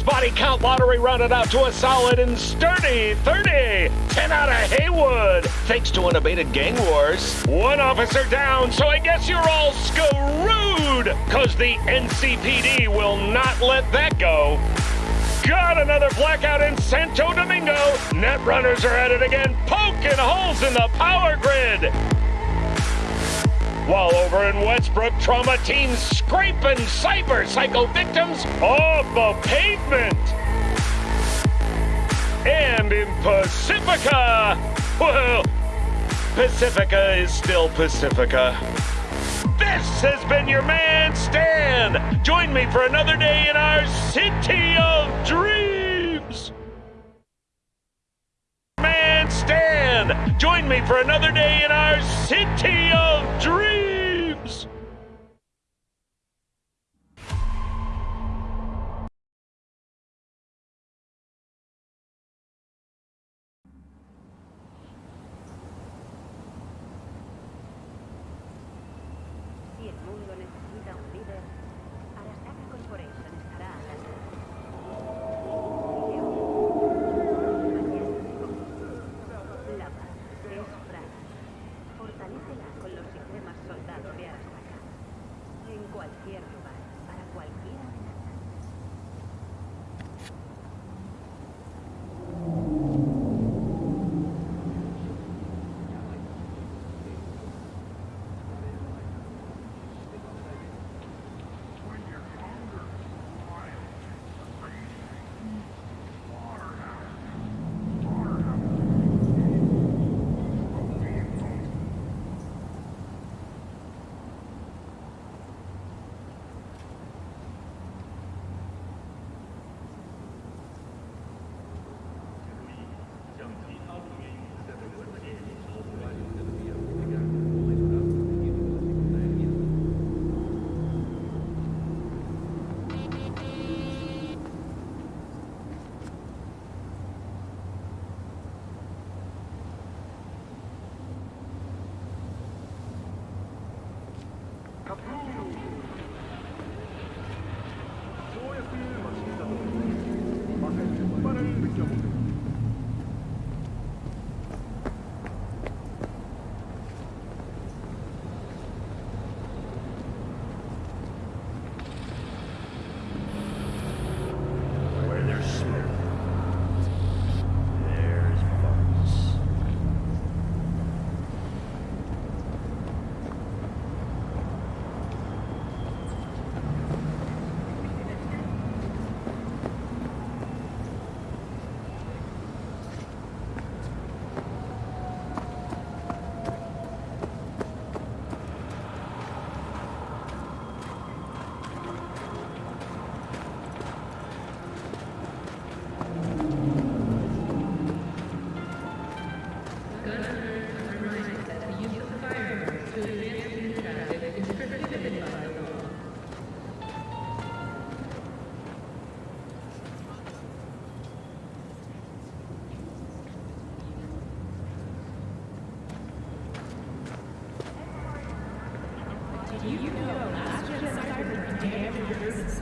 Body count lottery rounded out to a solid and sturdy 30. 10 out of Heywood, thanks to unabated gang wars. One officer down, so I guess you're all screwed, cause the NCPD will not let that go. Got another blackout in Santo Domingo. Net runners are at it again, poking holes in the power grid. While over in Westbrook, trauma teams scraping cyber psycho victims off the pavement. And in Pacifica, well, Pacifica is still Pacifica. This has been your man, Stan. Join me for another day in our city of dreams. Join me for another day in our city of dreams.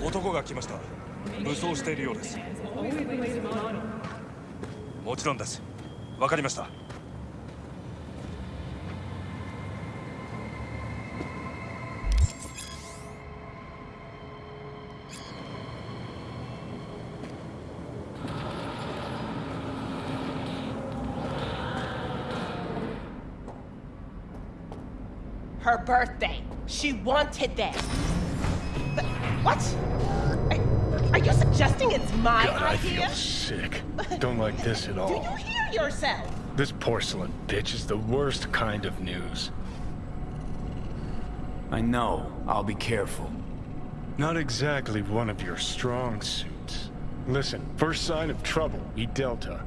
男が来ました武装しているようですもちろんですわかりました Her birthday. She wanted that. Th- What? Are, are you suggesting it's my God, I idea? feel sick. Don't like this at Do all. you hear yourself? This porcelain bitch is the worst kind of news. I know. I'll be careful. Not exactly one of your strong suits. Listen, first sign of trouble, eat Delta.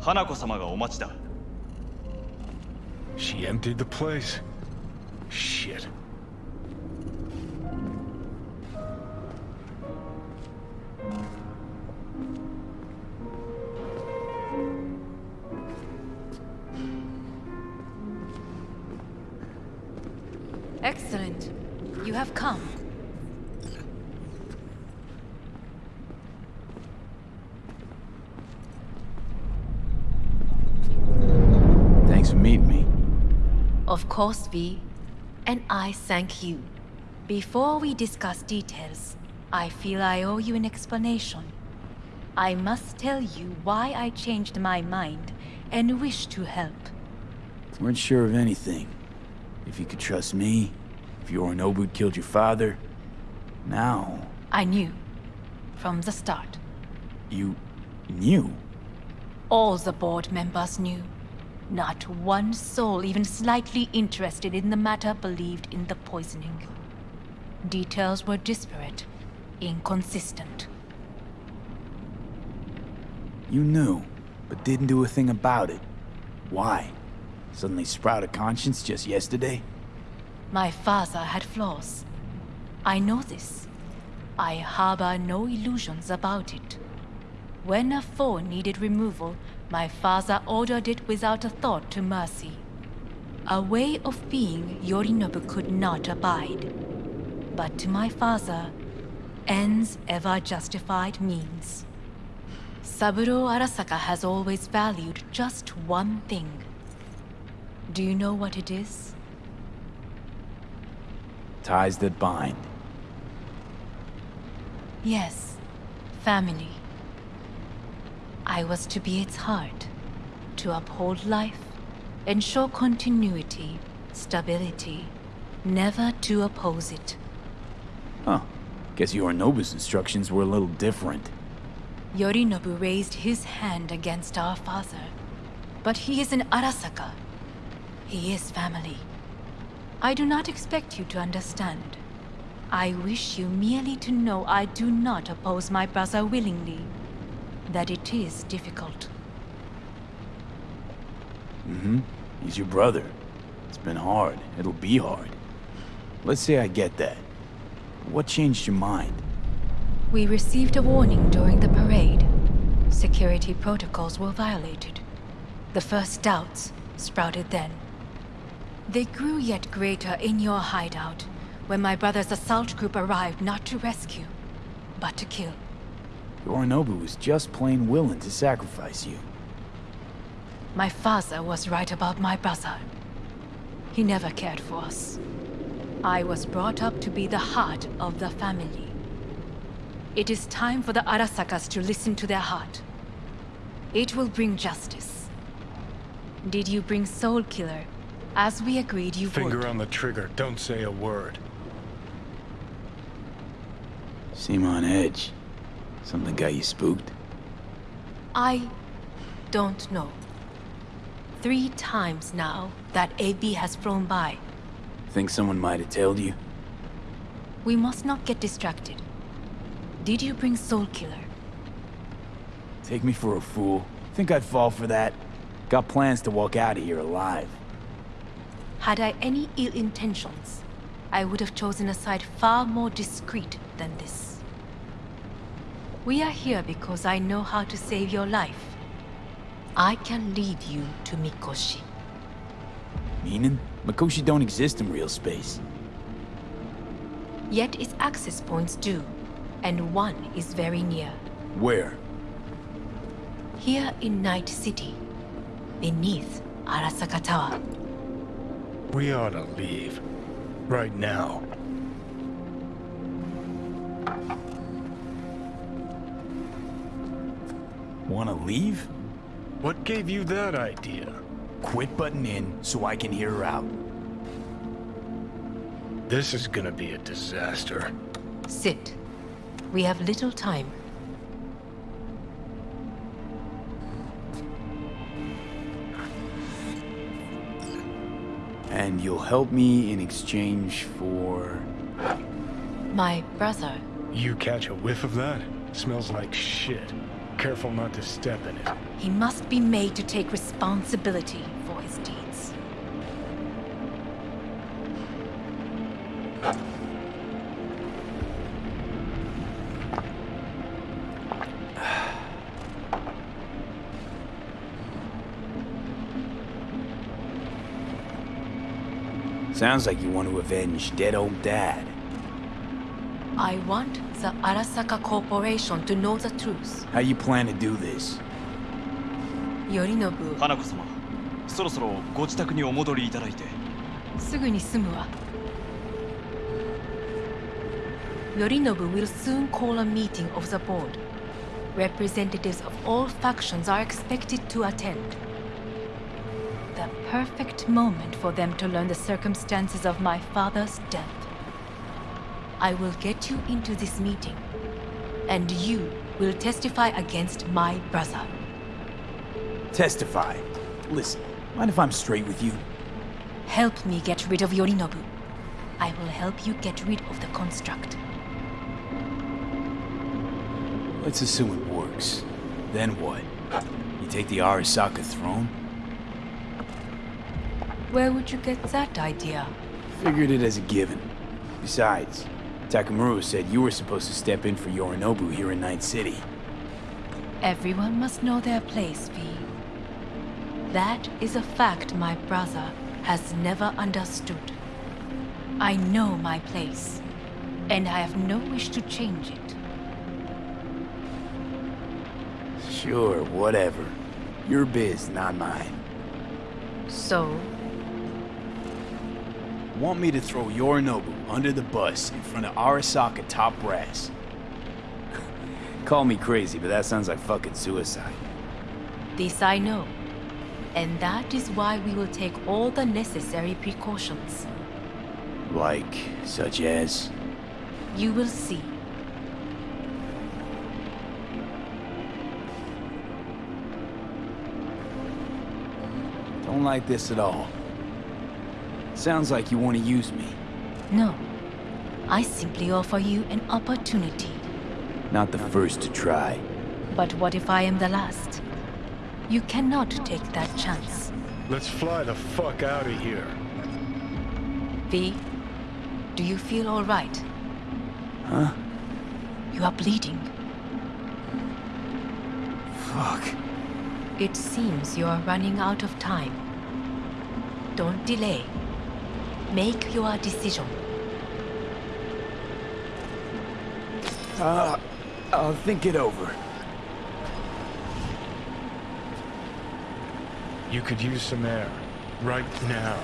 花子様がお待ちだ She emptied the place. Shit. Course, V. And I thank you. Before we discuss details, I feel I owe you an explanation. I must tell you why I changed my mind and wish to help. Weren't sure of anything. If you could trust me, if Yorinobu killed your father. Now, I knew. From the start. you knew. All the board members knew. Not one soul even slightly interested in the matter believed in the poisoning. Details were disparate, inconsistent. You knew, but didn't do a thing about it. Why? Suddenly sprout a conscience just yesterday? My father had flaws. I know this. I harbor no illusions about it. When a foe needed removal, my father ordered it without a thought to mercy. A way of being Yorinobu could not abide. But to my father, ends ever justified means. Saburo Arasaka has always valued just one thing. Do you know what it is? Ties that bind. Yes, family. I was to be its heart, to uphold life, ensure continuity, stability, never to oppose it. Huh. Guess Yorinobu's instructions were a little different. Yorinobu raised his hand against our father, but he is an Arasaka. He is family. I do not expect you to understand. I wish you merely to know I do not oppose my brother willingly. That it is difficult. Mm-hmm. He's your brother. It's been hard. It'll be hard. Let's say I get that. What changed your mind? We received a warning during the parade. Security protocols were violated. The first doubts sprouted then. They grew yet greater in your hideout when my brother's assault group arrived not to rescue, but to kill. Yorinobu was just plain willing to sacrifice you. My father was right about my brother. He never cared for us. I was brought up to be the heart of the family. It is time for the Arasakas to listen to their heart. It will bring justice. Did you bring Soul Killer, as we agreed you Finger would? on the trigger. Don't say a word. Seem on edge. Something got you spooked? I don't know. Three times now that AV has flown by. Think someone might have told you? We must not get distracted. Did you bring Soul Killer? Take me for a fool. Think I'd fall for that? Got plans to walk out of here alive. Had I any ill intentions, I would have chosen a side far more discreet than this. We are here because I know how to save your life. I can lead you to Mikoshi. Meaning? Mikoshi don't exist in real space. Yet its access points do, and one is very near. Where? Here in Night City, beneath Arasaka Tower. We ought to leave. Right now. Wanna leave? What gave you that idea? Quit butting in so I can hear her out. This is gonna be a disaster. Sit. We have little time. And you'll help me in exchange for... My brother, You catch a whiff of that? Smells like shit. Careful not to step in it. he must be made to take responsibility for his deeds. Sounds like you want to avenge dead old dad. I want the Arasaka Corporation to know the truth. How you plan to do this? Yorinobu, 花子様そろそろご自宅にお戻りいただいてすぐに済むわ。Yorinobu will soon call a meeting of the board. Representatives of all factions are expected to attend. The perfect moment for them to learn the circumstances of my father's death. I will get you into this meeting, and you will testify against my brother. Testify. Listen, mind if I'm straight with you? Help me get rid of Yorinobu. I will help you get rid of the construct. Let's assume it works. Then what? You take the Arasaka throne? Where would you get that idea? Figured it as a given. Besides, Takamura said you were supposed to step in for Yorinobu here in Night City. Everyone must know their place, V. That is a fact my brother has never understood. I know my place, and I have no wish to change it. Sure, whatever. Your biz, not mine. So, Want me to throw Yorinobu under the bus in front of Arasaka top brass? Call me crazy, but that sounds like fucking suicide. this I know. And that is why we will take all the necessary precautions. Like, such as? You will see. Don't like this at all. Sounds like you want to use me. No. I simply offer you an opportunity. Not the first to try. But what if I am the last? You cannot take that chance. Let's fly the fuck out of here. V, do you feel all right? Huh? You are bleeding. Fuck. It seems you are running out of time. Don't delay. Make your decision. Uh, I'll think it over. You could use some air. Right now.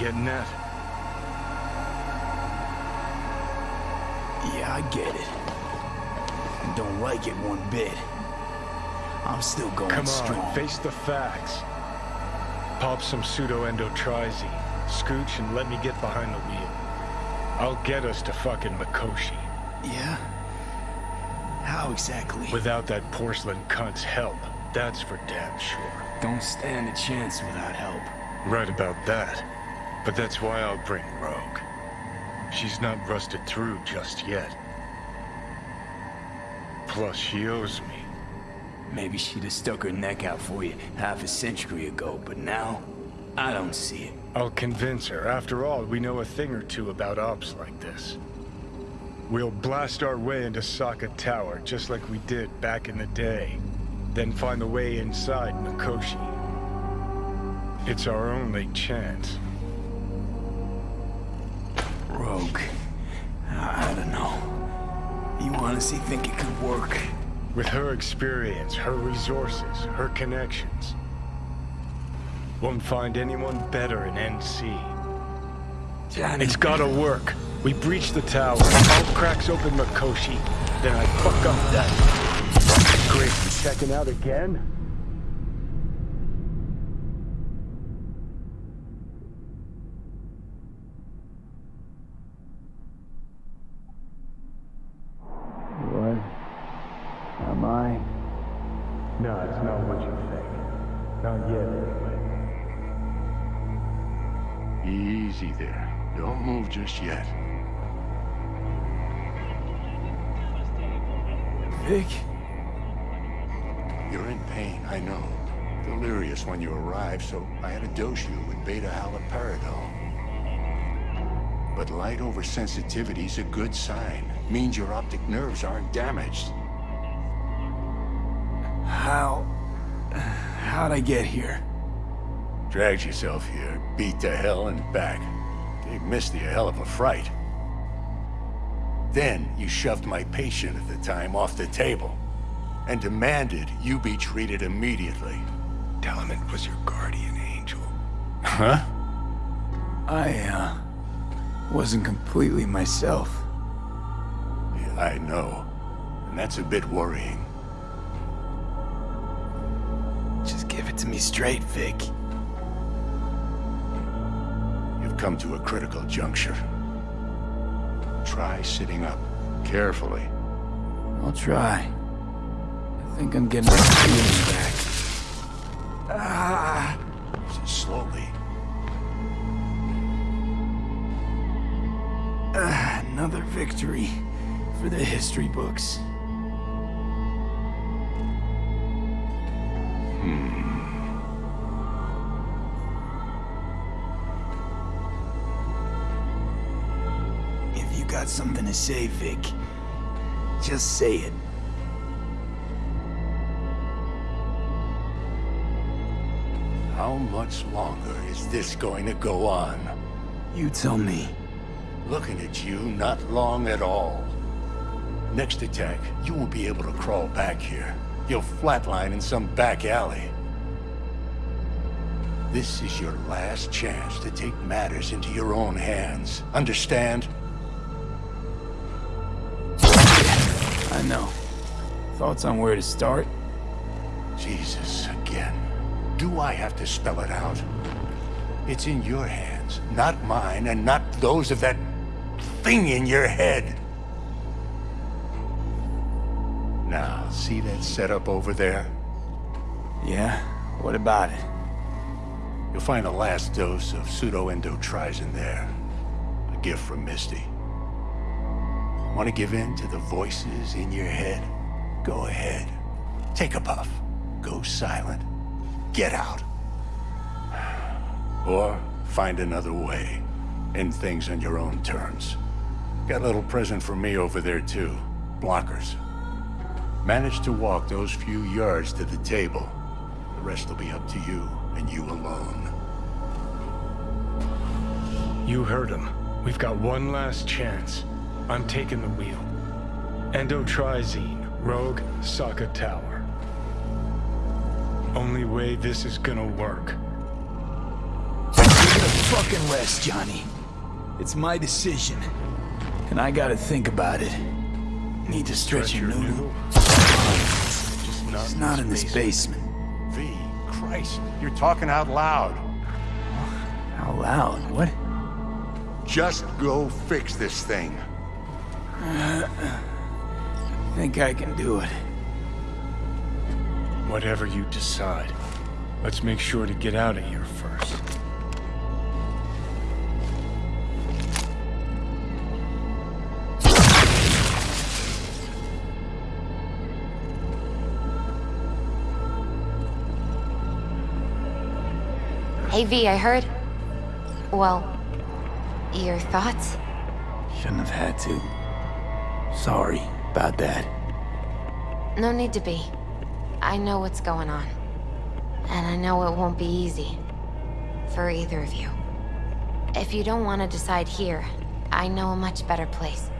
Getting at? Yeah, I get it. And don't like it one bit. I'm still going Come on, strong. face the facts. Pop some pseudo-endotrizine. Scooch and let me get behind the wheel. I'll get us to fucking Mikoshi. Yeah? How exactly? Without that porcelain cunt's help. That's for damn sure. Don't stand a chance without help. Right about that. But that's why I'll bring Rogue. She's not rusted through just yet. Plus, she owes me. Maybe she'd have stuck her neck out for you half a century ago, but now, I don't see it. I'll convince her. After all, we know a thing or two about ops like this. We'll blast our way into Saka Tower, just like we did back in the day. Then find the way inside Mikoshi. It's our only chance. Rogue. I I don't know. You honestly think it could work? With her experience, her resources, her connections. Won't find anyone better in NC. Johnny. It's gotta work. We breach the tower, Hulk cracks open Mikoshi, then I fuck up that. Great, checking out again? Just yet. Vic? You're in pain, I know. Delirious when you arrived, so I had to dose you with beta-haloperidol. But light oversensitivity's a good sign. Means your optic nerves aren't damaged. How... How'd I get here? Dragged yourself here, beat to hell and back. Gave Misty a hell of a fright. Then you shoved my patient at the time off the table and demanded you be treated immediately. Tell him it was your guardian angel. Huh? I, uh... wasn't completely myself. Yeah, I know. And that's a bit worrying. Just give it to me straight, Vic. Come to a critical juncture. Try sitting up. Carefully. I'll try. I think I'm getting my feeling back. Ah! Slowly. Ah, another victory for the history books. If something to say, Vic, just say it. How much longer is this going to go on? You tell me. Looking at you, not long at all. Next attack, you won't be able to crawl back here. You'll flatline in some back alley. This is your last chance to take matters into your own hands. Understand? I know. Thoughts on where to start? Jesus, again. Do I have to spell it out? It's in your hands, not mine, and not those of that thing in your head. Now, see that setup over there? Yeah? What about it? You'll find the last dose of pseudoendotrizine there. A gift from Misty. Want to give in to the voices in your head? Go ahead. Take a puff. Go silent. Get out. Or find another way. End things on your own terms. Got a little present for me over there too. Blockers. Manage to walk those few yards to the table. The rest will be up to you, and you alone. You heard him. We've got one last chance. I'm taking the wheel. Endotrizine, Rogue, Sokka Tower. Only way this is gonna work. Give it a fucking rest, Johnny. It's my decision. And I gotta think about it. Need to stretch your noodle. Just not, It's not in this basement. V, Christ, you're talking out loud. How loud? What? Just go fix this thing. Think I can do it. Whatever you decide. Let's make sure to get out of here first. Hey V, I heard. Well, your thoughts? Shouldn't have had to. Sorry about that. No need to be. I know what's going on. And I know it won't be easy. For either of you. If you don't want to decide here, I know a much better place.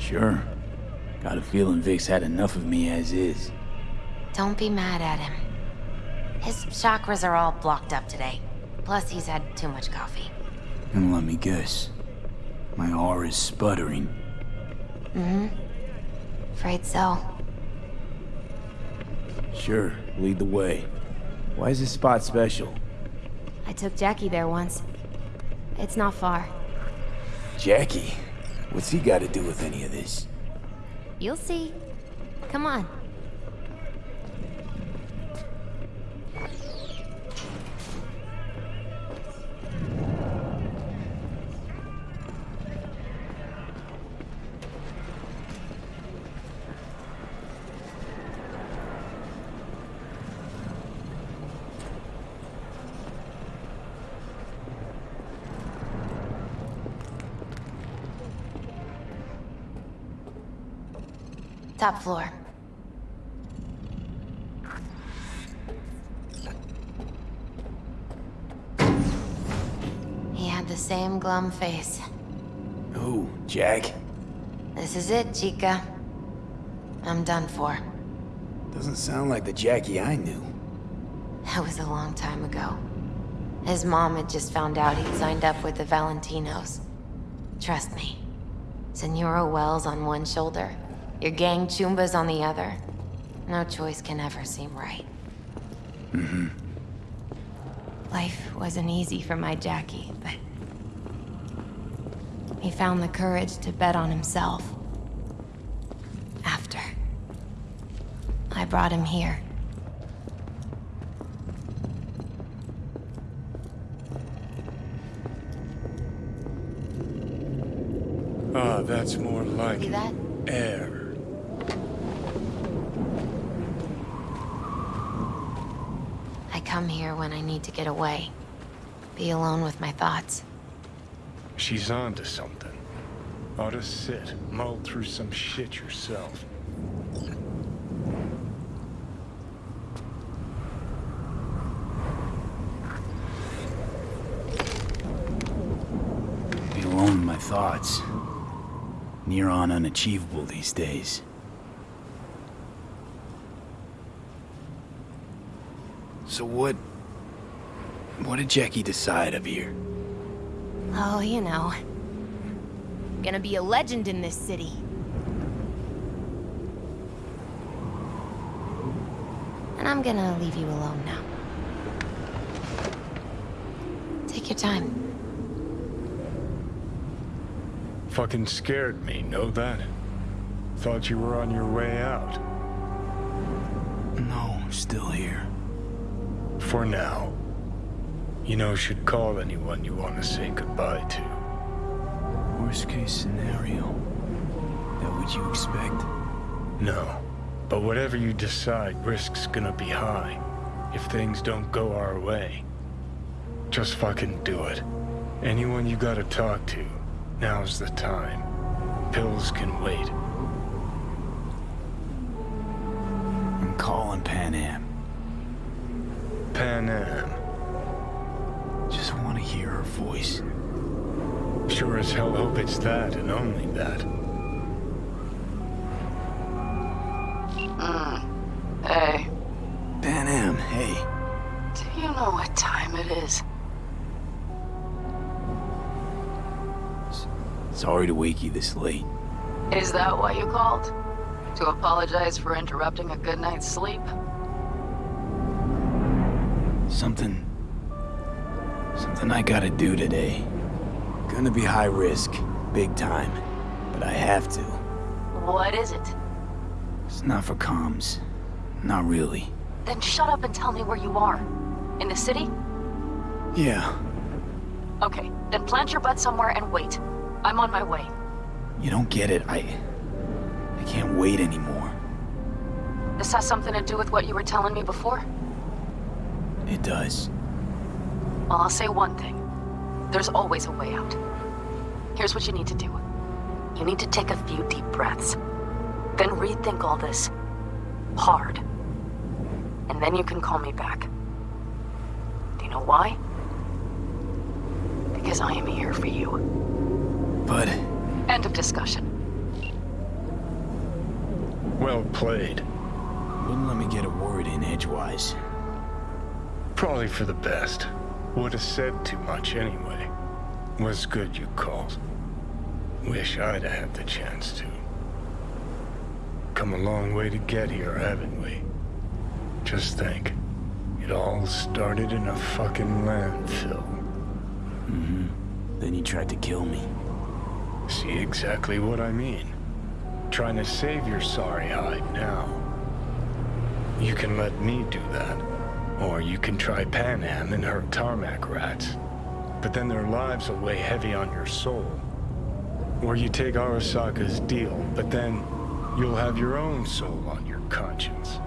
Sure. Got a feeling Vic's had enough of me as is. Don't be mad at him. His chakras are all blocked up today. Plus, he's had too much coffee. And let me guess. My R is sputtering. Mm-hmm. Afraid so. Sure, lead the way. Why is this spot special? I took Jackie there once. It's not far. Jackie? What's he got to do with any of this? You'll see. Come on. Top floor. He had the same glum face. Who, Jack? This is it, Chica. I'm done for. Doesn't sound like the Jackie I knew. That was a long time ago. His mom had just found out he'd signed up with the Valentinos. Trust me. Senora Wells on one shoulder, your gang Chumbas on the other. No choice can ever seem right. Mm-hmm. Life wasn't easy for my Jackie, but... He found the courage to bet on himself. After. I brought him here. Ah, that's more like See that? air. I come here when I need to get away. Be alone with my thoughts. She's on to something. Ought to sit, mull through some shit yourself. Be alone with my thoughts. Near on unachievable these days. So what... What did Jackie decide of here? Oh, you know. Gonna be a legend in this city. And I'm gonna leave you alone now. Take your time. Fucking scared me, know that? Thought you were on your way out. No, still here. For now. You know, should call anyone you want to say goodbye to. Worst case scenario. That what you expect? No. But whatever you decide, risk's gonna be high. If things don't go our way. Just fucking do it. Anyone you gotta talk to, now's the time. Pills can wait. I'm calling Panam. Panam. Just want to hear her voice. Sure as hell hope it's that and only that. Hmm. Hey, Panam, hey. do you know what time it is? Sorry to wake you this late. Is that why you called? To apologize for interrupting a good night's sleep? Something... Something I gotta do today. Gonna be high risk, big time. But I have to. What is it? It's not for comms. Not really. Then shut up and tell me where you are. In the city? Yeah, Okay, then plant your butt somewhere and wait. I'm on my way. you don't get it. I... I can't wait anymore. This has something to do with what you were telling me before? It does. Well, I'll say one thing. There's always a way out. Here's what you need to do. You need to take a few deep breaths. Then rethink all this. Hard. And then you can call me back. Do you know why? Because I am here for you. But... End of discussion. Well played. Wouldn't let me get a word in edgewise. Probably for the best. Would have said too much anyway. Was good you called. Wish I'd have had the chance to. Come a long way to get here, haven't we? Just think. It all started in a fucking landfill. Mm-hmm. Then you tried to kill me. See exactly what I mean. Trying to save your sorry hide now. You can let me do that. Or you can try Panam and her tarmac rats. But then their lives will weigh heavy on your soul. Or you take Arasaka's deal, but then you'll have your own soul on your conscience.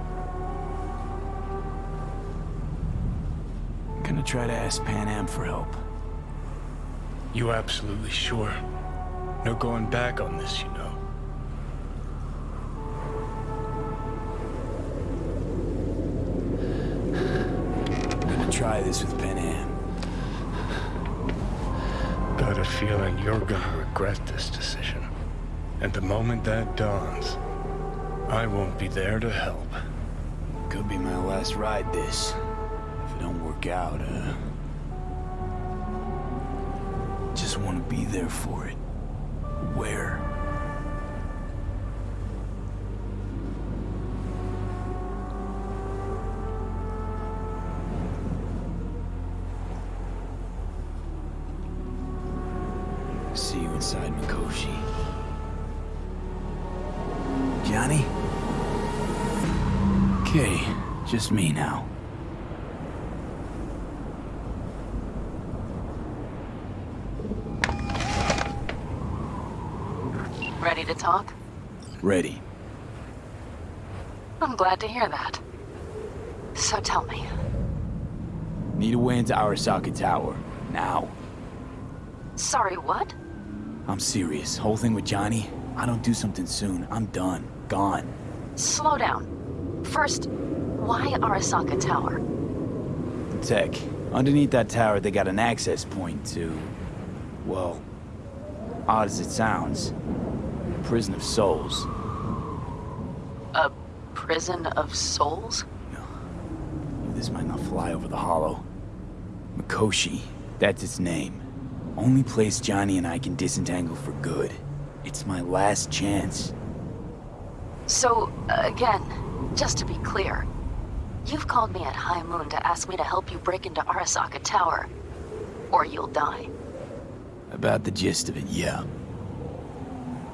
I'm Gonna try to ask Panam for help. You absolutely sure? No going back on this, you try this with Panam. Got a feeling you're gonna regret this decision. And the moment that dawns, I won't be there to help. Could be my last ride this. If it don't work out, uh... Just want to be there for it. Where? Me now. Ready to talk? Ready. I'm glad to hear that. So tell me, Need a way into Arasaka Tower. Now. sorry, what? I'm serious. Whole thing with Johnny, I don't do something soon, I'm done. Gone. Slow down. First, why Arasaka Tower? Tech. Underneath that tower, they got an access point to... Well, odd as it sounds, prison of souls. A prison of souls? This might not fly over the holo. Mikoshi, that's its name. Only place Johnny and I can disentangle for good. It's my last chance. So, again, just to be clear, you've called me at High Moon to ask me to help you break into Arasaka Tower, or you'll die. About the gist of it, yeah.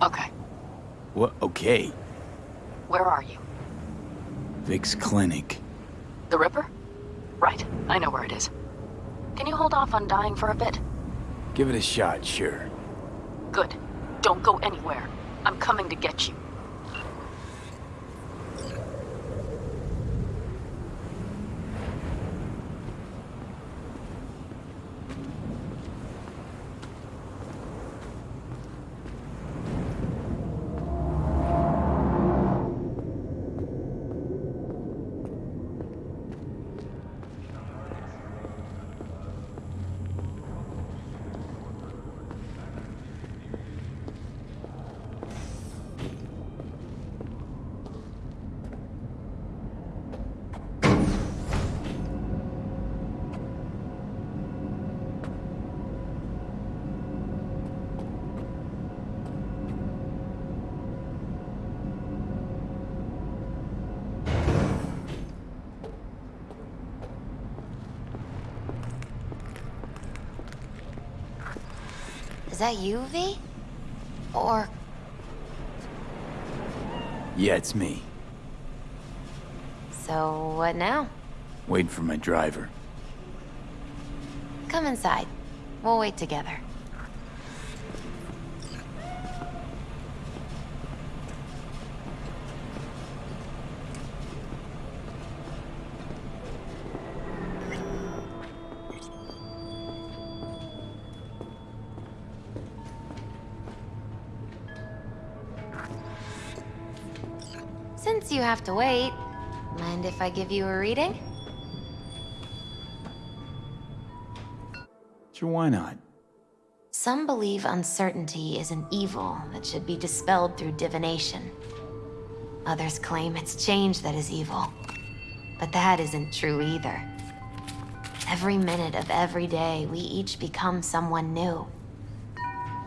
Okay, What? Okay. where are you? Vic's clinic. The Ripper? Right, I know where it is. Can you hold off on dying for a bit? Give it a shot, sure. Good. Don't go anywhere. I'm coming to get you. Is that you, V? Or Yeah, it's me. so what now? Waiting for my driver. Come inside. We'll wait together. Have to wait, mind if I give you a reading? Sure, why not? Some believe uncertainty is an evil that should be dispelled through divination. Others claim it's change that is evil. But that isn't true either. Every minute of every day, we each become someone new.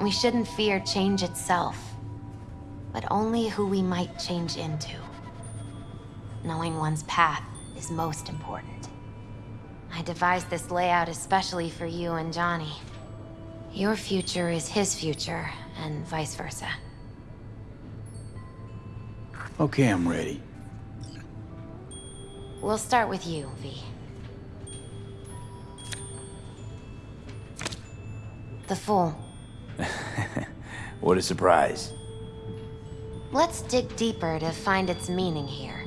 We shouldn't fear change itself, but only who we might change into. Knowing one's path is most important. I devised this layout especially for you and Johnny. Your future is his future, and vice versa. Okay, I'm ready. We'll start with you, V. The Fool. What a surprise. Let's dig deeper to find its meaning here.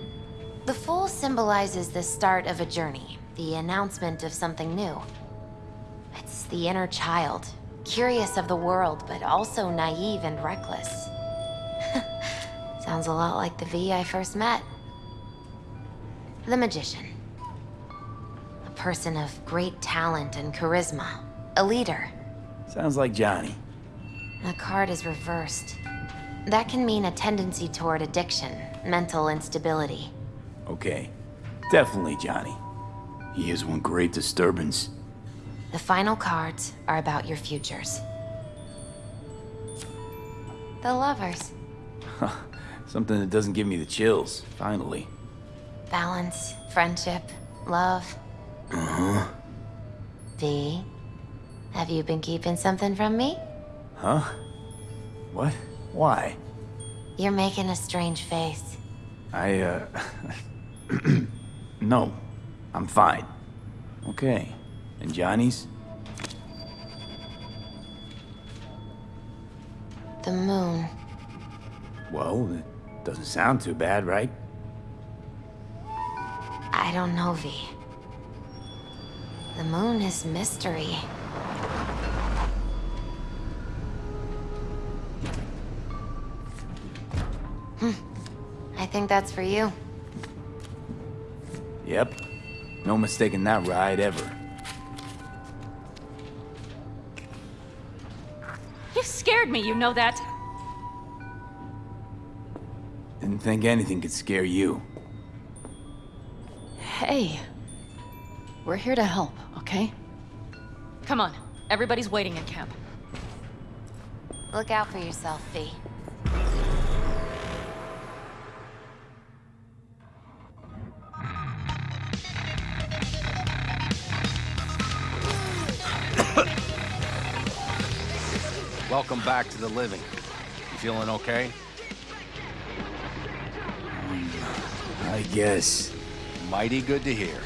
The Fool symbolizes the start of a journey, the announcement of something new. It's the inner child, curious of the world, but also naive and reckless. Sounds a lot like the V I first met. The Magician. A person of great talent and charisma. A leader. Sounds like Johnny. The card is reversed. That can mean a tendency toward addiction, mental instability. Okay. Definitely Johnny. He is one great disturbance. The final cards are about your futures. The lovers. Something that doesn't give me the chills, finally. Balance, friendship, love. Uh-huh. V, have you been keeping something from me? Huh? What? Why? You're making a strange face. I, uh... no. I'm fine. Okay. And Johnny's? The moon. Well, it doesn't sound too bad, right? I don't know, V. The moon is mystery. Hmm. I think that's for you. Yep. No mistaking that ride ever. You scared me, you know that. Didn't think anything could scare you. Hey. We're here to help, okay? Come on, everybody's waiting in camp. Look out for yourself, V. back to the living. You feeling okay? I guess. Mighty good to hear.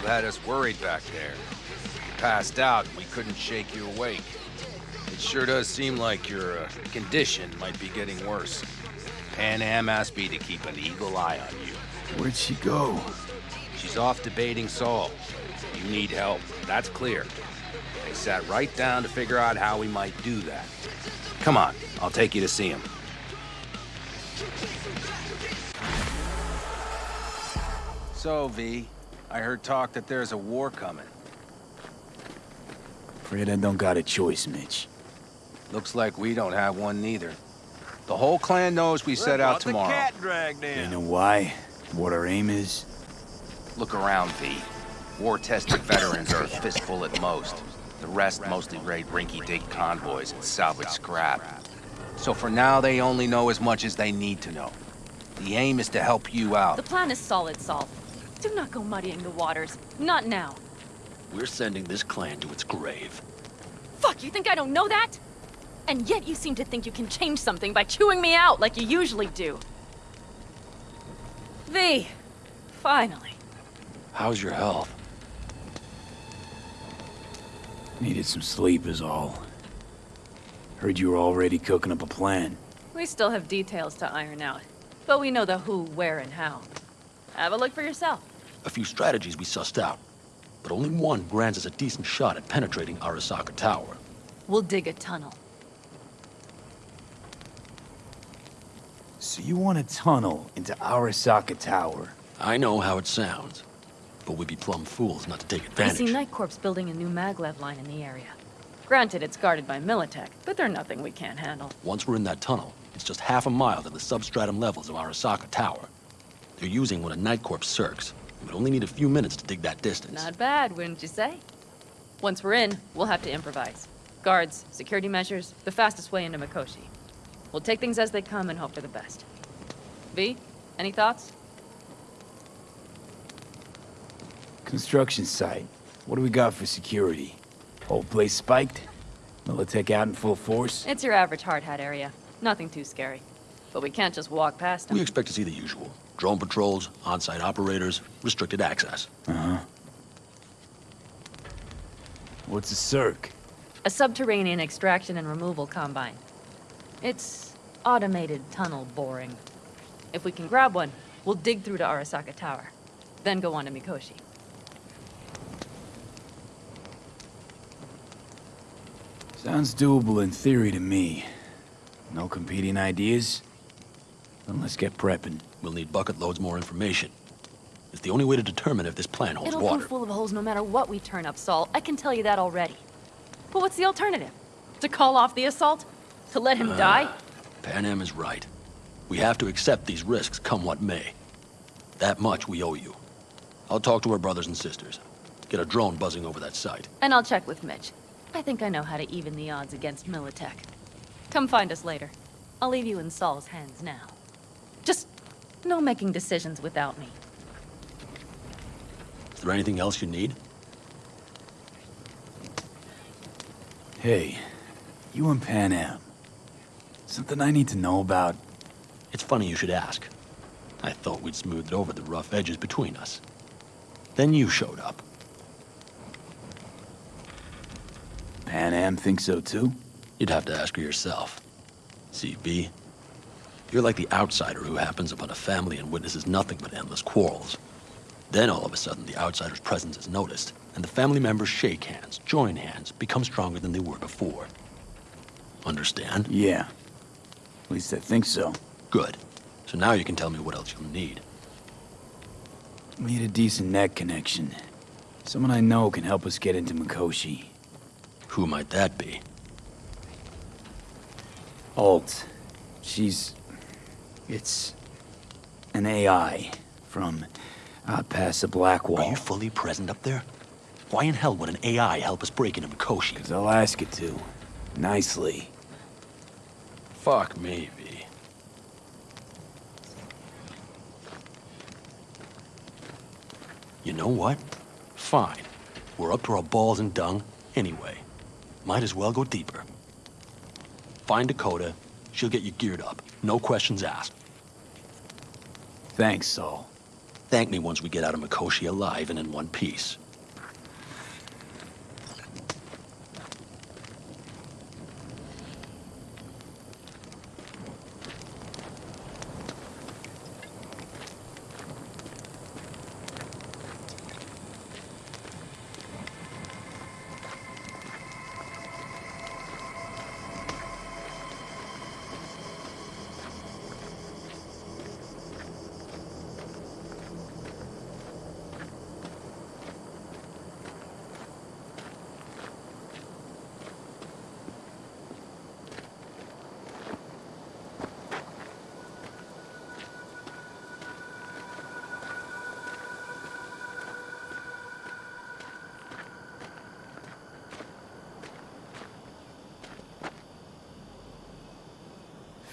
You had us worried back there. You passed out and we couldn't shake you awake. It sure does seem like your uh, condition might be getting worse. Panam asked me to keep an eagle eye on you. Where'd she go? She's off debating Saul. You need help, that's clear. They sat right down to figure out how we might do that. Come on, I'll take you to see him. So, V, I heard talk that there's a war coming. Afraid I don't got a choice, Mitch. Looks like we don't have one neither. The whole clan knows we set out tomorrow. You know why? What our aim is? Look around, V. War-tested veterans are a fistful at most. The rest mostly raid rinky-dink convoys and salvage scrap. So for now, they only know as much as they need to know. The aim is to help you out. The plan is solid, Saul. Do not go muddying the waters. Not now. We're sending this clan to its grave. Fuck, you think I don't know that? And yet you seem to think you can change something by chewing me out like you usually do. V, finally. How's your health? Needed some sleep is all. Heard you were already cooking up a plan. We still have details to iron out. But we know the who, where, and how. Have a look for yourself. A few strategies we sussed out, but only one grants us a decent shot at penetrating Arasaka Tower. We'll dig a tunnel. So you want a tunnel into Arasaka Tower? I know how it sounds, but we'd be plumb fools not to take advantage. I see NightCorp's building a new maglev line in the area. Granted, it's guarded by Militech, but they're nothing we can't handle. Once we're in that tunnel, it's just half a mile to the substratum levels of Arasaka Tower. They're using one of NightCorp's circs. We'd only need a few minutes to dig that distance. Not bad, wouldn't you say? Once we're in, we'll have to improvise. Guards, security measures, the fastest way into Mikoshi. We'll take things as they come and hope for the best. V, any thoughts? Construction site. What do we got for security? Whole place spiked? Militech out in full force? It's your average hard hat area. Nothing too scary. But we can't just walk past them. We expect to see the usual. Drone patrols, on-site operators, restricted access. Uh-huh. What's a circ? A subterranean extraction and removal combine. It's automated tunnel boring. If we can grab one, we'll dig through to Arasaka Tower, then go on to Mikoshi. Sounds doable in theory to me. No competing ideas? Then let's get prepping. We'll need bucket loads more information. It's the only way to determine if this plan holds It'll water. prove full of holes no matter what we turn up, Saul. I can tell you that already. But what's the alternative? To call off the assault? To let him uh, die? Panam is right. We have to accept these risks, come what may. That much we owe you. I'll talk to our brothers and sisters. Get a drone buzzing over that site. And I'll check with Mitch. I think I know how to even the odds against Militech. Come find us later. I'll leave you in Saul's hands now. Just no making decisions without me. Is there anything else you need? Hey, you and Panam. Something I need to know about? It's funny you should ask. I thought we'd smoothed over the rough edges between us. Then you showed up. Panam thinks so too? You'd have to ask her yourself. CB, you're like the outsider who happens upon a family and witnesses nothing but endless quarrels. Then all of a sudden the outsider's presence is noticed, and the family members shake hands, join hands, become stronger than they were before. Understand? Yeah. At least I think so. Good. So now you can tell me what else you'll need. We need a decent net connection. Someone I know can help us get into Mikoshi. Who might that be? Alt. She's... It's... an AI from out past the Black Wall. Are you fully present up there? Why in hell would an AI help us break into Mikoshi? Because I'll ask it to. Nicely. Fuck me, V. You know what? Fine. We're up to our balls in dung anyway. Might as well go deeper. Find Dakota. She'll get you geared up. No questions asked. Thanks, Saul. Thank me once we get out of Mikoshi alive and in one piece.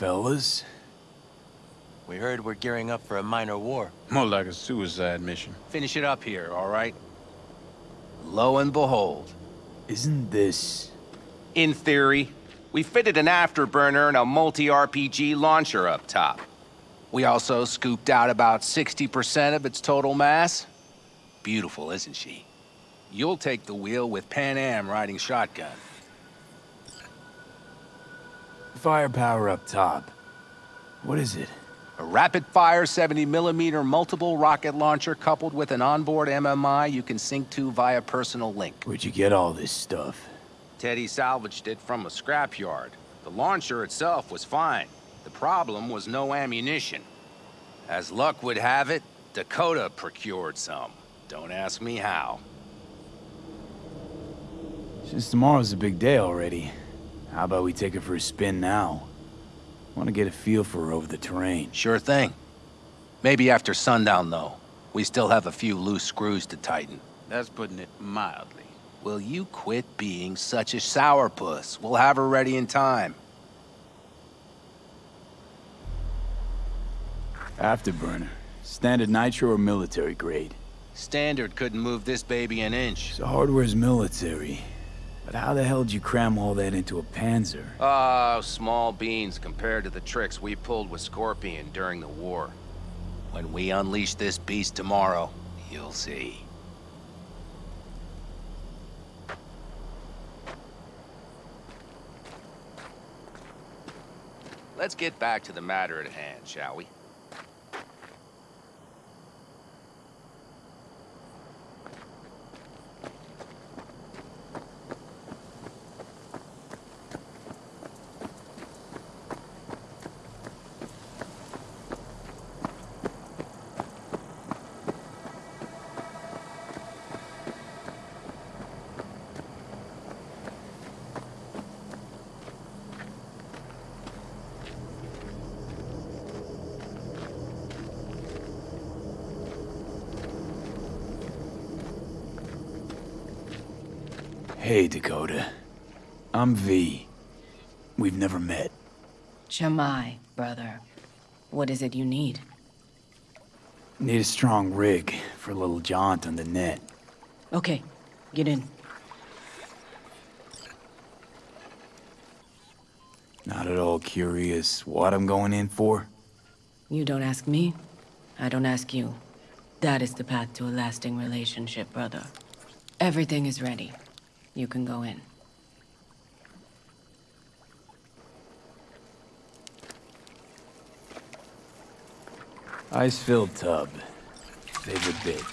Fellas? We heard we're gearing up for a minor war. More like a suicide mission. Finish it up here, all right? Lo and behold. Isn't this... In theory, we fitted an afterburner and a multi-RPG launcher up top. We also scooped out about 60% of its total mass. Beautiful, isn't she? You'll take the wheel with Panam riding shotgun. Firepower up top. What is it? A rapid-fire 70mm multiple rocket launcher coupled with an onboard MMI you can sync to via personal link. Where'd you get all this stuff? Teddy salvaged it from a scrapyard. The launcher itself was fine. The problem was no ammunition. As luck would have it, Dakota procured some. Don't ask me how. Since tomorrow's a big day already, how about we take her for a spin now? Want to get a feel for her over the terrain. Sure thing. Maybe after sundown, though. We still have a few loose screws to tighten. That's putting it mildly. Will you quit being such a sourpuss? We'll have her ready in time. Afterburner. Standard nitro or military grade? Standard couldn't move this baby an inch. So hardware's military. But how the hell did you cram all that into a Panzer? Oh, small beans compared to the tricks we pulled with Scorpion during the war. When we unleash this beast tomorrow, you'll see. Let's get back to the matter at hand, shall we? Hey, Dakota. I'm V. We've never met. Chamai, brother. What is it you need? Need a strong rig for a little jaunt on the net. Okay, get in. Not at all curious what I'm going in for? You don't ask me, I don't ask you. That is the path to a lasting relationship, brother. Everything is ready. You can go in. Ice-filled tub. Favorite bit.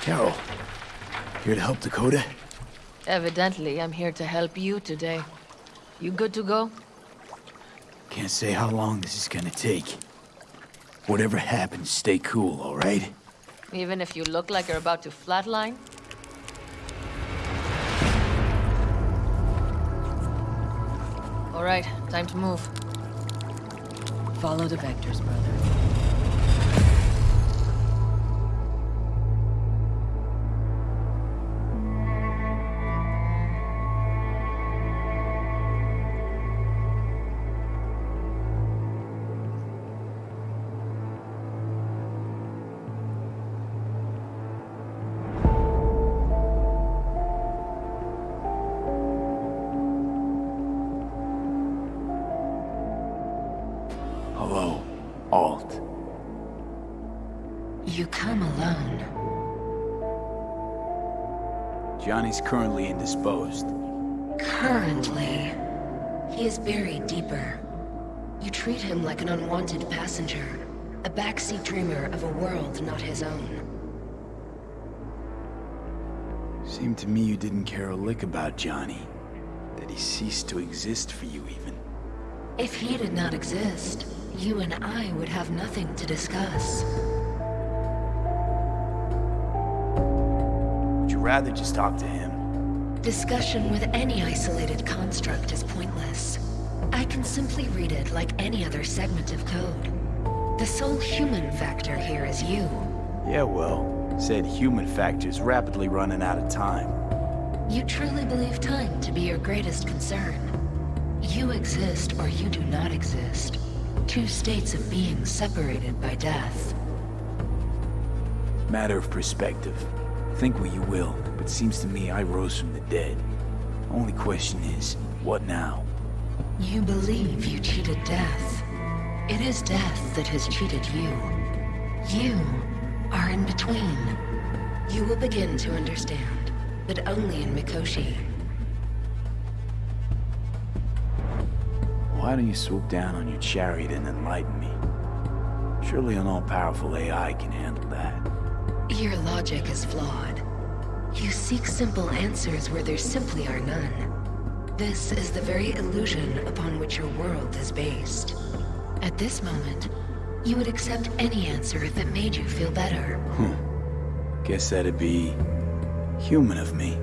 Carol, here to help Dakota? Evidently, I'm here to help you today. You good to go? Can't say how long this is gonna take. Whatever happens, stay cool, all right? Even if you look like you're about to flatline? All right, time to move. Follow the vectors, brother. Johnny's currently indisposed. Currently, he is buried deeper. You treat him like an unwanted passenger, a backseat dreamer of a world not his own. Seemed to me you didn't care a lick about Johnny. That he ceased to exist for you, even. If he did not exist, you and I would have nothing to discuss. Rather just talk to him? Discussion with any isolated construct is pointless. I can simply read it like any other segment of code. The sole human factor here is you. Yeah, well, said human factor's rapidly running out of time. You truly believe time to be your greatest concern. You exist or you do not exist. Two states of being separated by death. Matter of perspective. Think what you will, but seems to me I rose from the dead. Only question is, what now? You believe you cheated death. It is death that has cheated you. You are in between. You will begin to understand, but only in Mikoshi. Why don't you swoop down on your chariot and enlighten me? Surely an all-powerful AI can handle that. Your logic is flawed. You seek simple answers where there simply are none. This is the very illusion upon which your world is based. At this moment, you would accept any answer if it made you feel better. Hmm. Guess that'd be... human of me.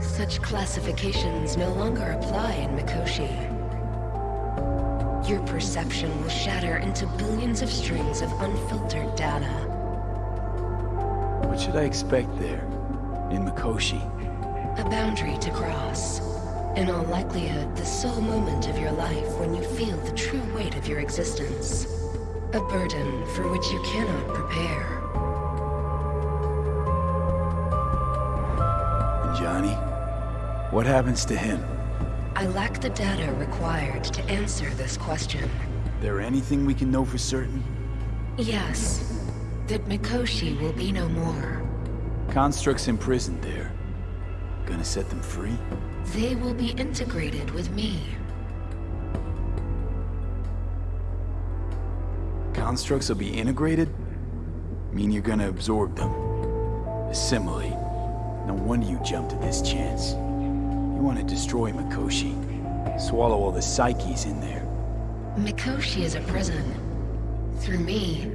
Such classifications no longer apply in Mikoshi. Your perception will shatter into billions of strings of unfiltered data. What should I expect there? In Mikoshi? A boundary to cross. In all likelihood, the sole moment of your life when you feel the true weight of your existence. A burden for which you cannot prepare. And Johnny? What happens to him? I lack the data required to answer this question. There anything we can know for certain? Yes, that Mikoshi will be no more. Constructs imprisoned there. Gonna set them free? They will be integrated with me. Constructs will be integrated? Mean you're gonna absorb them. Assimilate. No wonder you jumped at this chance. You want to destroy Mikoshi. Swallow all the psyches in there. Mikoshi is a prison. Through me,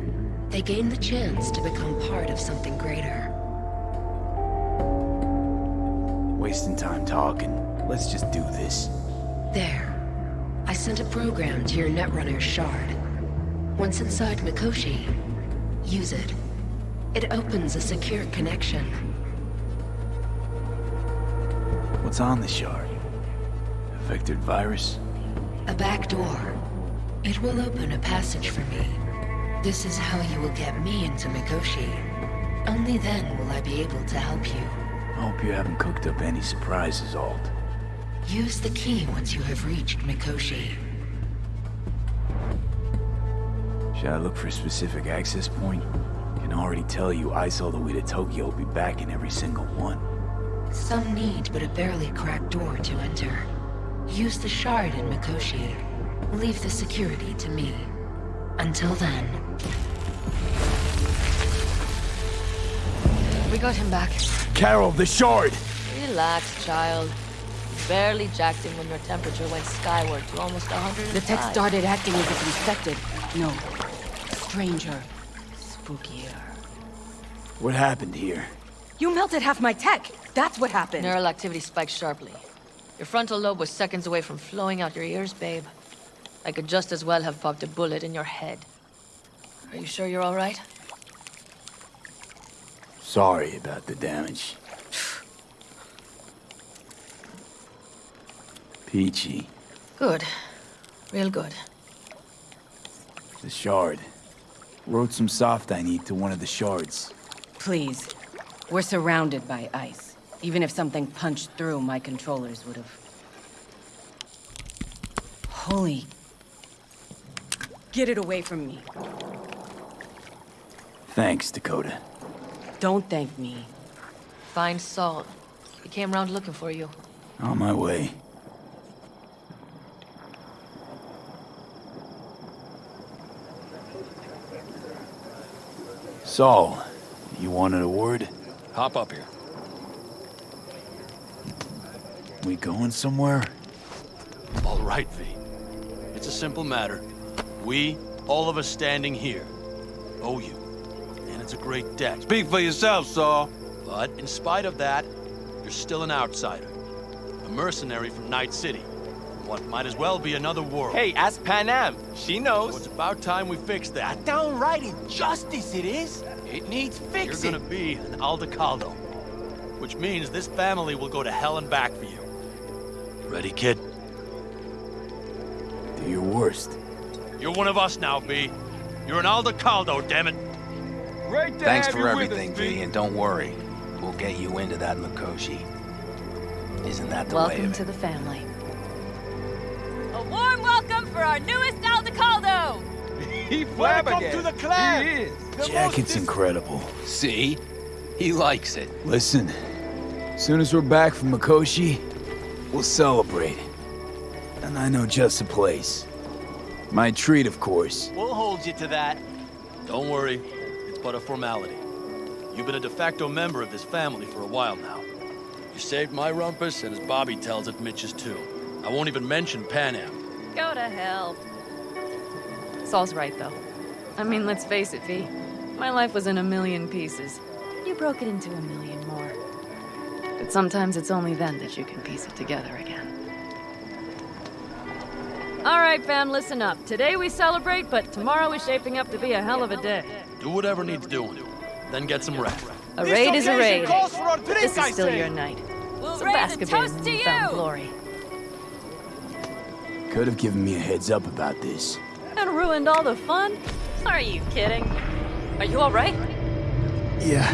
they gain the chance to become part of something greater. Wasting time talking. Let's just do this. There. I sent a program to your Netrunner's shard. Once inside Mikoshi, use it. It opens a secure connection. What's on the shard? A vectored virus? A back door. It will open a passage for me. This is how you will get me into Mikoshi. Only then will I be able to help you. I hope you haven't cooked up any surprises, Alt. Use the key once you have reached Mikoshi. Should I look for a specific access point? Can already tell you ice all the way to Tokyo will be back in every single one. Some need but a barely cracked door to enter. Use the shard in Mikoshi. Leave the security to me. Until then, We got him back. Carol, the shard! Relax, child. You barely jacked him when your temperature went skyward to almost 100. The tech started acting as if infected. No. Stranger. Spookier. What happened here? You melted half my tech! That's what happened! Neural activity spiked sharply. Your frontal lobe was seconds away from flowing out your ears, babe. I could just as well have popped a bullet in your head. Are you sure you're all right? Sorry about the damage. Peachy. Good. Real good. The shard. Wrote some soft I need to one of the shards. Please. We're surrounded by ice. Even if something punched through, my controllers would have... Holy... Get it away from me. Thanks, Dakota. Don't thank me. Find Saul. He came round looking for you. On my way. Saul, you wanted a word? Hop up here. We going somewhere? All right, V. It's a simple matter. We, all of us standing here, owe you. And it's a great debt. Speak for yourself, Saul. But in spite of that, you're still an outsider. A mercenary from Night City. What might as well be another world. Hey, ask Panam. She knows. So it's about time we fix that. A downright injustice it is. It needs fixing. You're gonna be an Aldecaldo. Which means this family will go to hell and back for you. Ready, kid? Do your worst. You're one of us now, V. You're an Aldecaldo, damn it. Great to Thanks have for you everything, with us, V, and don't worry. We'll get you into that Mikoshi. Isn't that the way Welcome to the family. A warm welcome for our newest Aldecaldo! He Welcome to the clan. He is. The Jacket's incredible. See? He likes it. Listen, as soon as we're back from Mikoshi, we'll celebrate. And I know just the place. My treat, of course. We'll hold you to that. Don't worry. It's but a formality. You've been a de facto member of this family for a while now. You saved my rumpus, and as Bobby tells it, Mitch's too. I won't even mention Panam. Go to hell. Saul's right, though. I mean, let's face it, V. My life was in a million pieces. You broke it into a million more. But sometimes it's only then that you can piece it together again. All right, fam, listen up. Today we celebrate, but tomorrow is shaping up to be a hell of a day. Do whatever needs doing. Then get some rest. A raid is a raid. calls for a drink, This is still your night. We'll So raise bask a a bit in toast the to newfound you! glory. Could have given me a heads up about this. And ruined all the fun? Are you kidding? Are you all right? Yeah.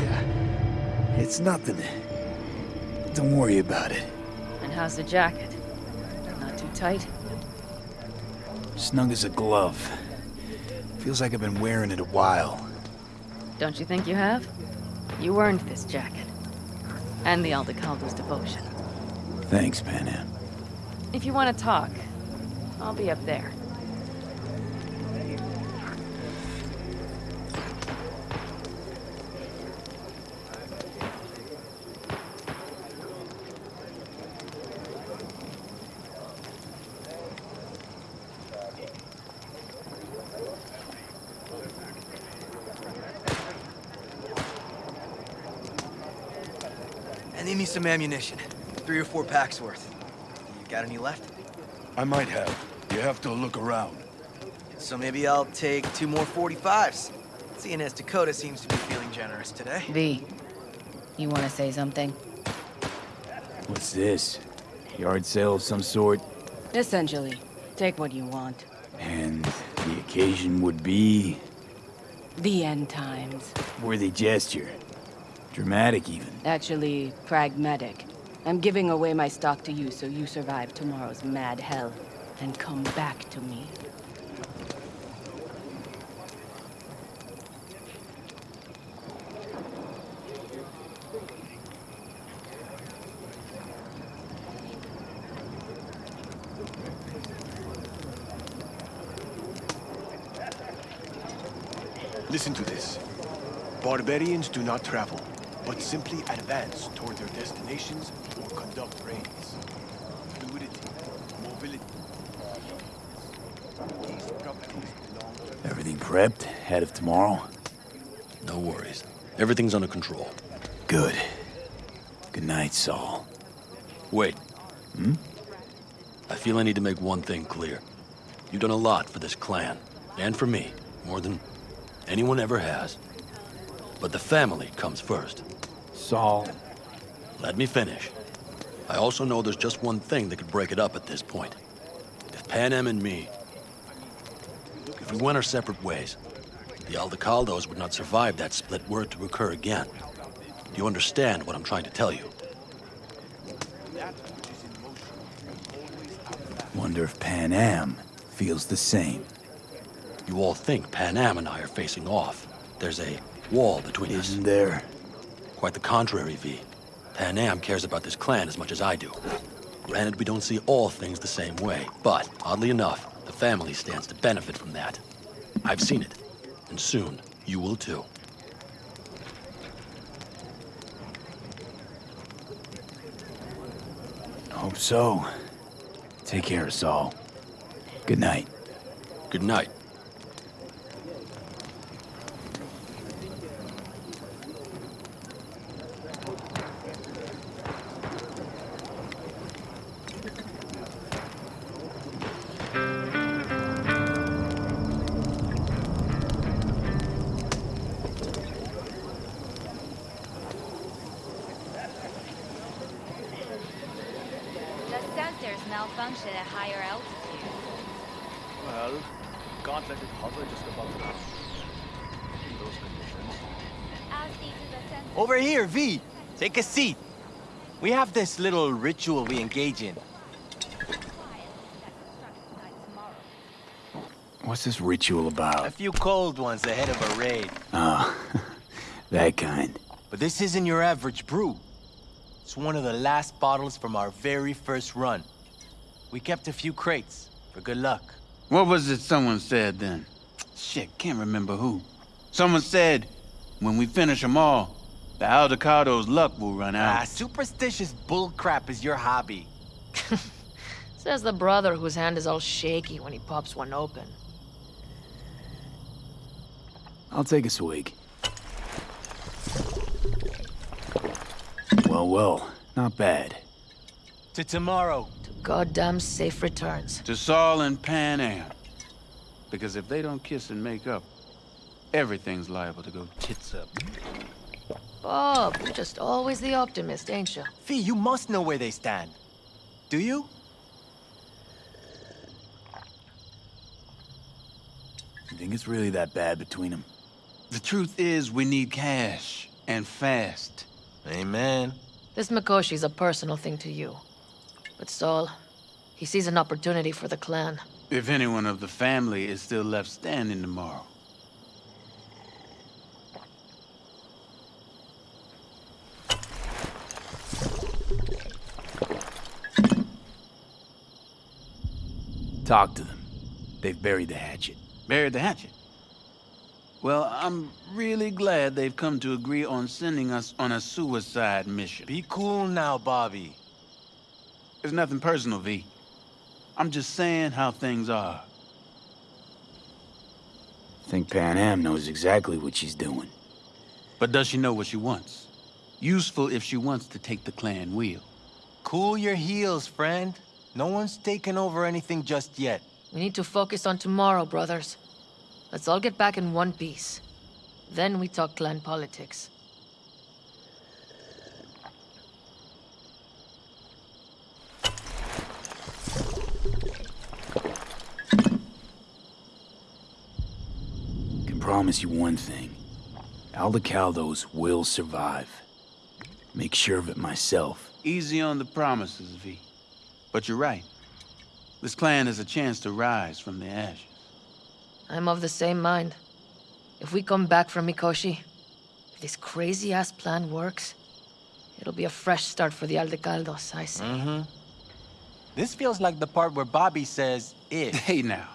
It's nothing. Don't worry about it. And how's the jacket? Not too tight? Snug as a glove. Feels like I've been wearing it a while. Don't you think you have? You earned this jacket. And the Aldecaldo's devotion. Thanks, Panam. If you want to talk, I'll be up there. Some ammunition. Three or four packs worth. You got any left? I might have. You have to look around. So maybe I'll take two more 45s. Seeing as Dakota seems to be feeling generous today. V, you want to say something? What's this? Yard sale of some sort? Essentially. Take what you want. And the occasion would be... The end times. Worthy gesture. Dramatic, even. Actually, pragmatic. I'm giving away my stock to you so you survive tomorrow's mad hell and come back to me. Listen to this. Barbarians do not travel, but simply advance toward their destinations or conduct raids. Fluidity, mobility. These properties belong to Everything prepped? Ahead of tomorrow? No worries. Everything's under control. Good. Good night, Saul. Wait. Hmm? I feel I need to make one thing clear. You've done a lot for this clan, and for me, more than anyone ever has. But the family comes first. Saul. Let me finish. I also know there's just one thing that could break it up at this point. If Panam and me... If we went our separate ways, the Aldecaldos would not survive that split word to occur again. Do you understand what I'm trying to tell you? Wonder if Panam feels the same. You all think Panam and I are facing off. There's a wall between us. Isn't there? Quite the contrary, V. Panam cares about this clan as much as I do. Granted, we don't see all things the same way, but, oddly enough, the family stands to benefit from that. I've seen it, and soon you will too. Hope so. Take care, Saul. Good night. Good night. The sensors malfunction at higher altitude. Well, can't let it hover just above the ground. In those conditions. As these are the sensors... Over here, V. Take a seat. We have this little ritual we engage in. What's this ritual about? A few cold ones ahead of a raid. Ah, that kind. But this isn't your average brew. It's one of the last bottles from our very first run. We kept a few crates, for good luck. What was it someone said then? Shit, can't remember who. Someone said, when we finish them all, the Aldecaldos' luck will run Ah, out. superstitious bullcrap is your hobby. Says the brother whose hand is all shaky when he pops one open. I'll take a swig. Well, well, not bad. To tomorrow. To goddamn safe returns. To Saul and Panam. Because if they don't kiss and make up, everything's liable to go tits up. Bob, you're just always the optimist, ain't you? V, you must know where they stand. Do you? You think it's really that bad between them? The truth is, we need cash. And fast. Amen. This Mikoshi's a personal thing to you. But Saul, He sees an opportunity for the clan. If anyone of the family is still left standing tomorrow. Talk to them. They've buried the hatchet. Buried the hatchet? Well, I'm really glad they've come to agree on sending us on a suicide mission. Be cool now, Bobby. It's nothing personal, V. I'm just saying how things are. Think Panam knows exactly what she's doing. But does she know what she wants? Useful if she wants to take the clan wheel. Cool your heels, friend. No one's taken over anything just yet. We need to focus on tomorrow, brothers. Let's all get back in one piece. Then we talk clan politics. Can promise you one thing. Aldecaldos will survive. Make sure of it myself. Easy on the promises, V. But you're right. This clan has a chance to rise from the ashes. I'm of the same mind. If we come back from Mikoshi, if this crazy-ass plan works, it'll be a fresh start for the Aldecaldos, I say. Mm-hmm. This feels like the part where Bobby says, if. Hey now.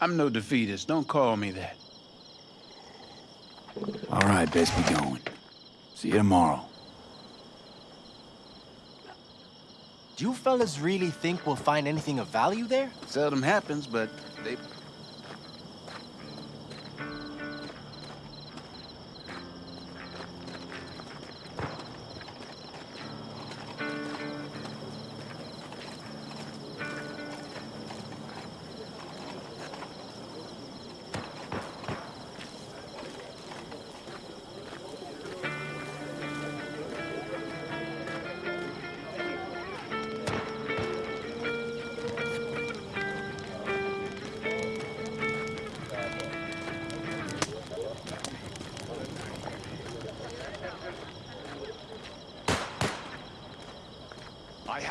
I'm no defeatist. Don't call me that. All right, best be going. See you tomorrow. Do you fellas really think we'll find anything of value there? Seldom happens, but they...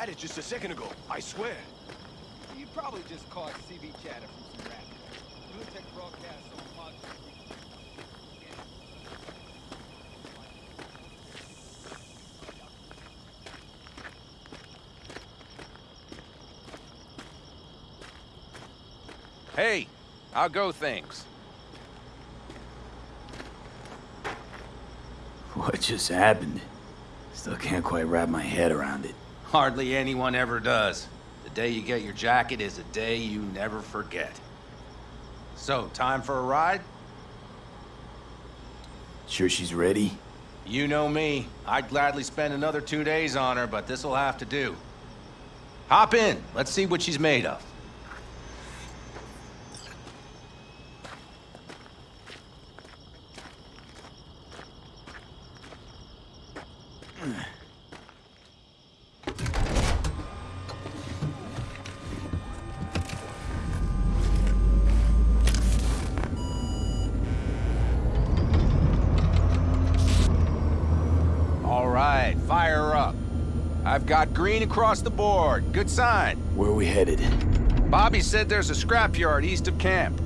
had it just a second ago, I swear. You probably just caught CV chatter from some rap. Lutek broadcast on Pod. Hey, how go things? What just happened? Still can't quite wrap my head around it. Hardly anyone ever does. The day you get your jacket is a day you never forget. So, time for a ride? Sure she's ready? You know me. I'd gladly spend another two days on her, but this'll have to do. Hop in. Let's see what she's made of. All right, fire her up. I've got green across the board. Good sign. Where are we headed? Bobby said there's a scrapyard east of camp.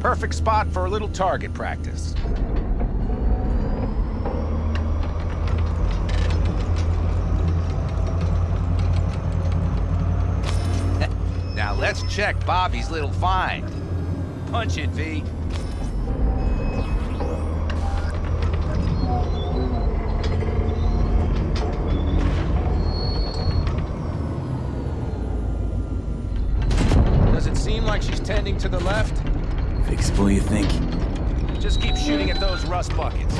Perfect spot for a little target practice. now let's check Bobby's little find. Punch it, V. to the left? Fixable, you think? Just keep shooting at those rust buckets.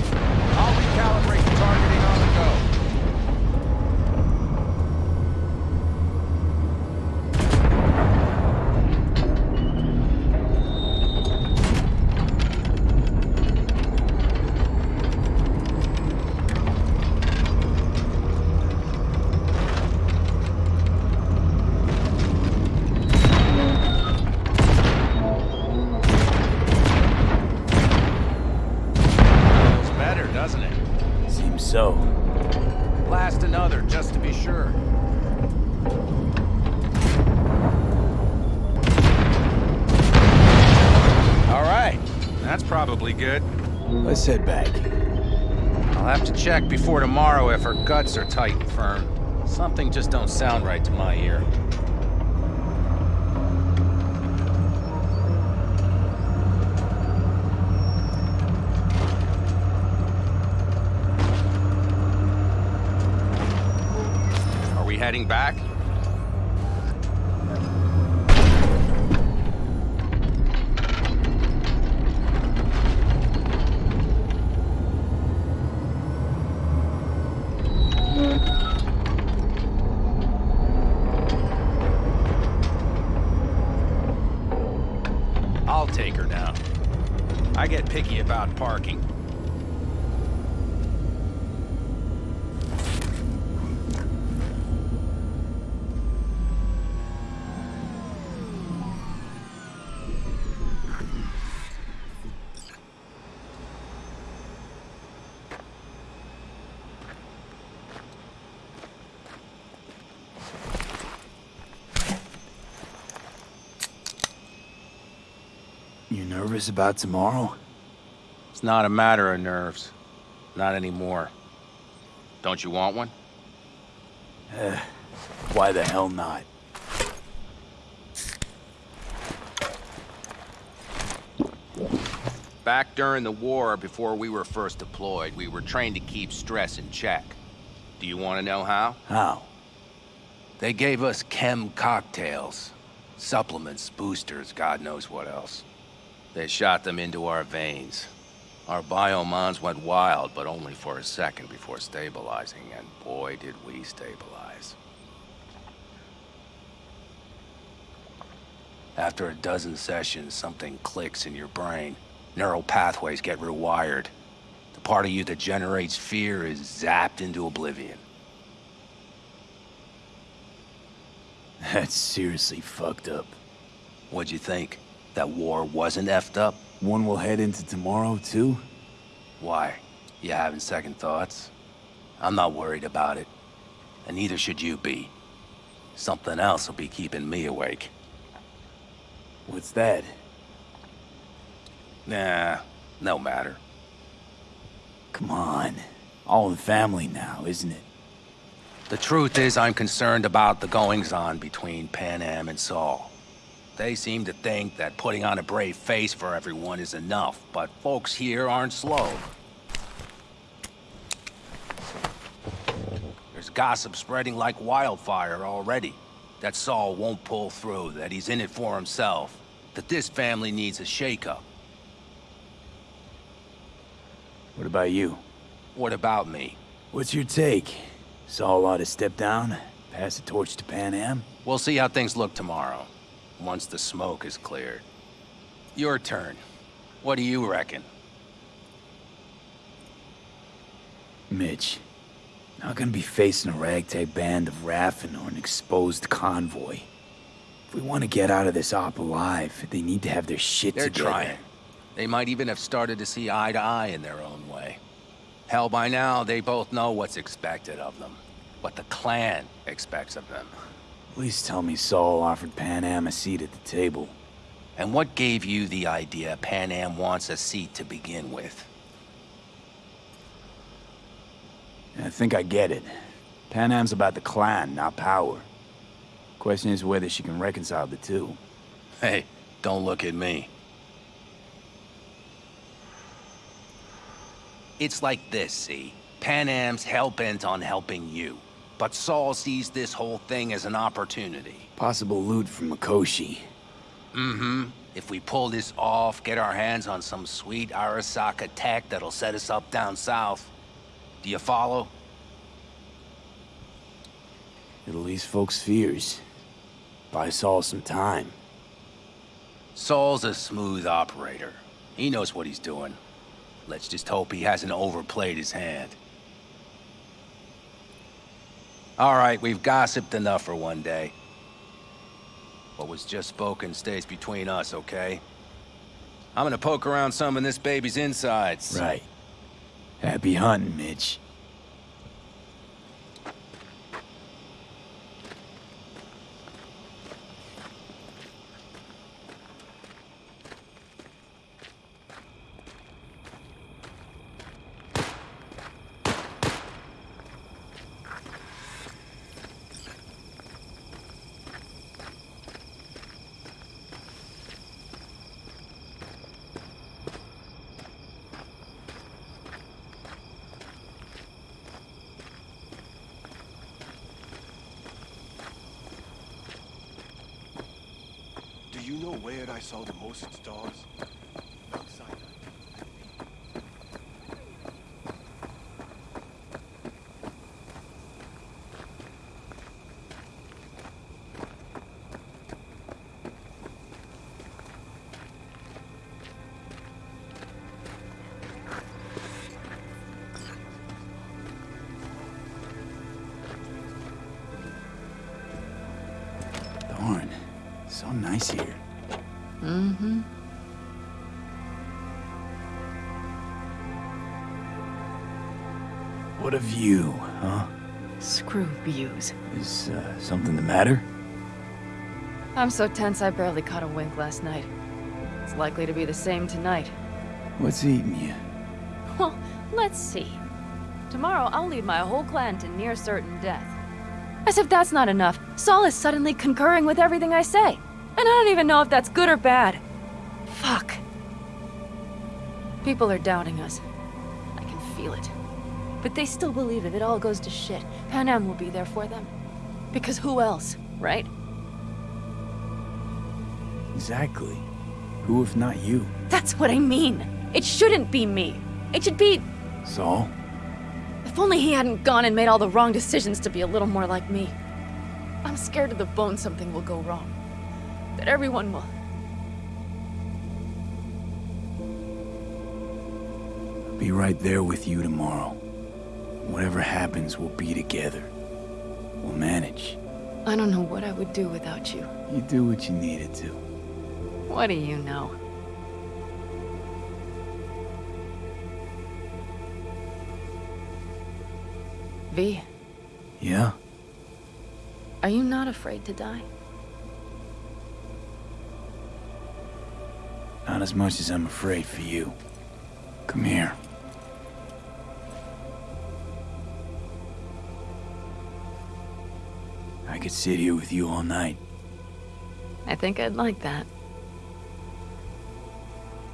Head back. I'll have to check before tomorrow if her guts are tight and firm. Something just don't sound right to my ear. Are we heading back? I'll take her now. I get picky about parking. You nervous about tomorrow? It's not a matter of nerves. Not anymore. Don't you want one? Eh, why the hell not? Back during the war, before we were first deployed, we were trained to keep stress in check. Do you want to know how? How? They gave us chem cocktails. Supplements, boosters, God knows what else. They shot them into our veins. Our biomons went wild, but only for a second before stabilizing, and boy did we stabilize. After a dozen sessions, something clicks in your brain. Neural pathways get rewired. The part of you that generates fear is zapped into oblivion. That's seriously fucked up. What'd you think? That war wasn't effed up? One will head into tomorrow, too? Why? You having second thoughts? I'm not worried about it. And neither should you be. Something else will be keeping me awake. What's that? Nah, no matter. Come on. All in family now, isn't it? The truth is I'm concerned about the goings-on between Panam and Saul. They seem to think that putting on a brave face for everyone is enough, but folks here aren't slow. There's gossip spreading like wildfire already. That Saul won't pull through, that he's in it for himself, that this family needs a shakeup. What about you? What about me? What's your take? Saul ought to step down, pass the torch to Panam? We'll see how things look tomorrow, once the smoke is cleared. Your turn. What do you reckon? Mitch, not gonna be facing a ragtag band of Raffen or an exposed convoy. If we want to get out of this op alive, they need to have their shit They're together. trying. They might even have started to see eye to eye in their own way. Hell, by now, they both know what's expected of them. What the clan expects of them. Please tell me Saul offered Panam a seat at the table. And what gave you the idea Panam wants a seat to begin with? I think I get it. Panam's about the clan, not power. Question is whether she can reconcile the two. Hey, don't look at me. It's like this, see? Panam's hell-bent on helping you. But Saul sees this whole thing as an opportunity. Possible loot from Mikoshi. Mm-hmm. If we pull this off, get our hands on some sweet Arasaka tech that'll set us up down south. Do you follow? It'll ease folks' fears. Buy Saul some time. Saul's a smooth operator. He knows what he's doing. Let's just hope he hasn't overplayed his hand. All right, we've gossiped enough for one day. What was just spoken stays between us, okay? I'm gonna poke around some in this baby's insides. Right. Happy hunting, Mitch. So nice here. Mm-hmm. What a view, huh? Screw views. Is uh, something the matter? I'm so tense I barely caught a wink last night. It's likely to be the same tonight. What's eating you? Well, let's see. Tomorrow I'll lead my whole clan to near certain death. As if that's not enough, Saul is suddenly concurring with everything I say. And I don't even know if that's good or bad. Fuck. People are doubting us. I can feel it. But they still believe if it all goes to shit, Panam will be there for them. Because who else, right? Exactly. Who if not you? That's what I mean. It shouldn't be me. It should be... Saul? If only he hadn't gone and made all the wrong decisions to be a little more like me. I'm scared to the bone something will go wrong. That everyone will... Be right there with you tomorrow. Whatever happens, we'll be together. We'll manage. I don't know what I would do without you. You do what you needed to. What do you know? V, Yeah? are you not afraid to die? Not as much as I'm afraid for you. Come here. I could sit here with you all night. I think I'd like that.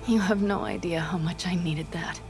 You have no idea how much I needed that.